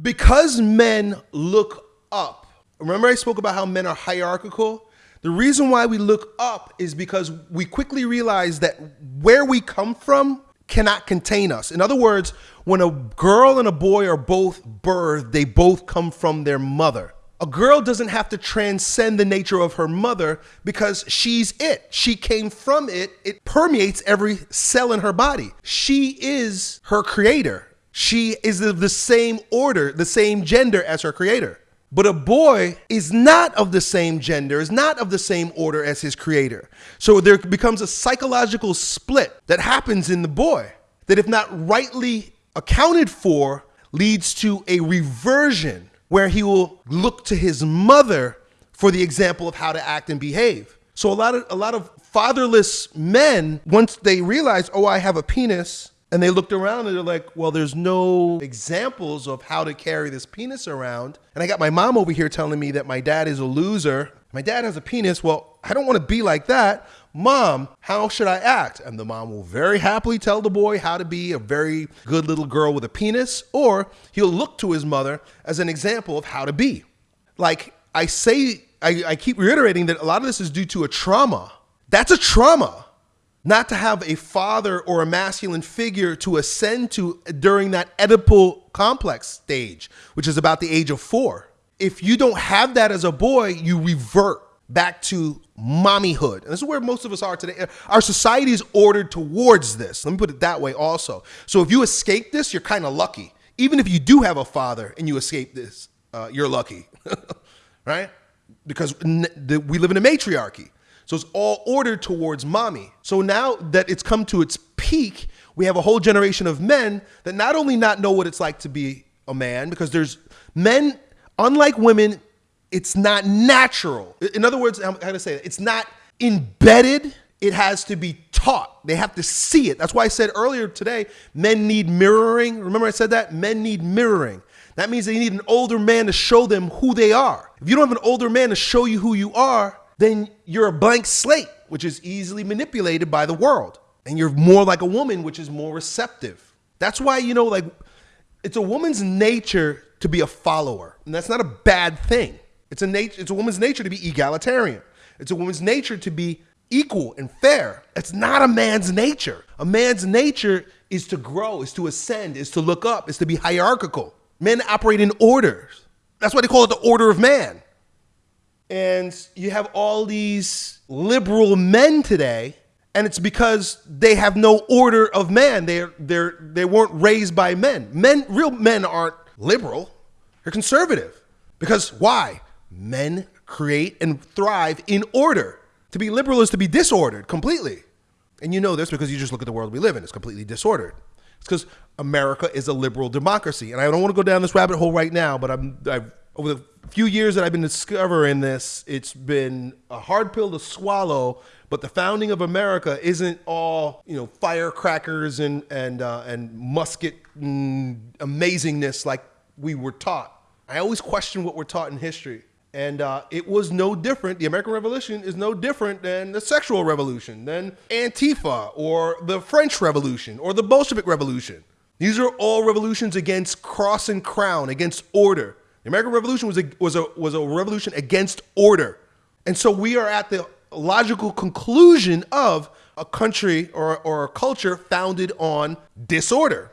because men look up. Remember, I spoke about how men are hierarchical? The reason why we look up is because we quickly realize that where we come from cannot contain us. In other words, when a girl and a boy are both birthed, they both come from their mother. A girl doesn't have to transcend the nature of her mother because she's it. She came from it. It permeates every cell in her body. She is her creator. She is of the same order, the same gender as her creator. But a boy is not of the same gender, is not of the same order as his creator. So there becomes a psychological split that happens in the boy that, if not rightly accounted for, leads to a reversion where he will look to his mother for the example of how to act and behave. So a lot of a lot of fatherless men, once they realize, oh, I have a penis, and they looked around and they're like, well, there's no examples of how to carry this penis around. And I got my mom over here telling me that my dad is a loser. My dad has a penis. Well, I don't want to be like that. Mom, how should I act? And the mom will very happily tell the boy how to be a very good little girl with a penis, or he'll look to his mother as an example of how to be. Like I say, I, I keep reiterating that a lot of this is due to a trauma. That's a trauma not to have a father or a masculine figure to ascend to during that Oedipal complex stage, which is about the age of four. If you don't have that as a boy, you revert back to mommyhood. And this is where most of us are today. Our society is ordered towards this. Let me put it that way also. So if you escape this, you're kind of lucky. Even if you do have a father and you escape this, uh, you're lucky, right? Because we live in a matriarchy. So it's all ordered towards mommy. So now that it's come to its peak, we have a whole generation of men that not only not know what it's like to be a man, because there's men, unlike women, it's not natural. In other words, I'm to say it, it's not embedded. It has to be taught. They have to see it. That's why I said earlier today, men need mirroring. Remember I said that? Men need mirroring. That means they need an older man to show them who they are. If you don't have an older man to show you who you are, then you're a blank slate, which is easily manipulated by the world. And you're more like a woman, which is more receptive. That's why, you know, like it's a woman's nature to be a follower. And that's not a bad thing. It's a nature, it's a woman's nature to be egalitarian. It's a woman's nature to be equal and fair. It's not a man's nature. A man's nature is to grow, is to ascend, is to look up, is to be hierarchical. Men operate in orders. That's why they call it the order of man. And you have all these liberal men today, and it's because they have no order of man. They're, they're, they weren't raised by men. Men, real men aren't liberal, they're conservative. Because why? Men create and thrive in order. To be liberal is to be disordered completely. And you know this because you just look at the world we live in. It's completely disordered. It's because America is a liberal democracy. And I don't want to go down this rabbit hole right now, but I'm, I've, over the few years that I've been discovering this, it's been a hard pill to swallow. But the founding of America isn't all you know firecrackers and and uh, and musket amazingness like we were taught. I always question what we're taught in history. And uh, it was no different. The American Revolution is no different than the sexual revolution, than Antifa, or the French Revolution, or the Bolshevik Revolution. These are all revolutions against cross and crown, against order. The American Revolution was a, was a, was a revolution against order. And so we are at the logical conclusion of a country or, or a culture founded on disorder.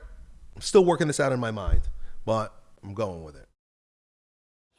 I'm still working this out in my mind, but I'm going with it.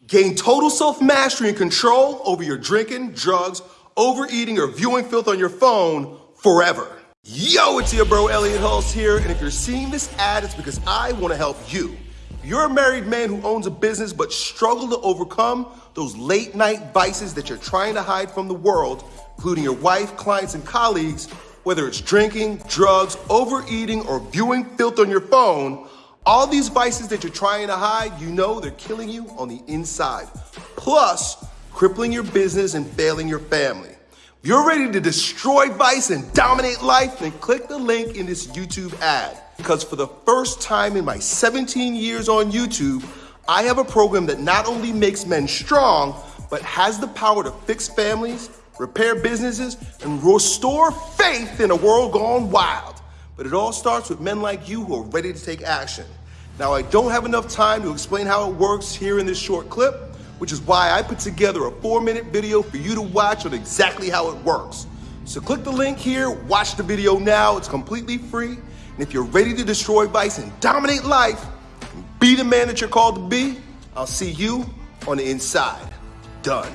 Gain total self mastery and control over your drinking, drugs, overeating, or viewing filth on your phone forever. Yo, it's your bro Elliot Hulse here, and if you're seeing this ad, it's because I want to help you. You're a married man who owns a business but struggle to overcome those late night vices that you're trying to hide from the world, including your wife, clients, and colleagues, whether it's drinking, drugs, overeating, or viewing filth on your phone. All these vices that you're trying to hide, you know they're killing you on the inside. Plus, crippling your business and failing your family. If you're ready to destroy vice and dominate life, then click the link in this YouTube ad because for the first time in my 17 years on YouTube, I have a program that not only makes men strong, but has the power to fix families, repair businesses, and restore faith in a world gone wild. But it all starts with men like you who are ready to take action. Now, I don't have enough time to explain how it works here in this short clip, which is why I put together a four minute video for you to watch on exactly how it works. So click the link here, watch the video now, it's completely free. And if you're ready to destroy vice and dominate life, and be the man that you're called to be, I'll see you on the inside. Done.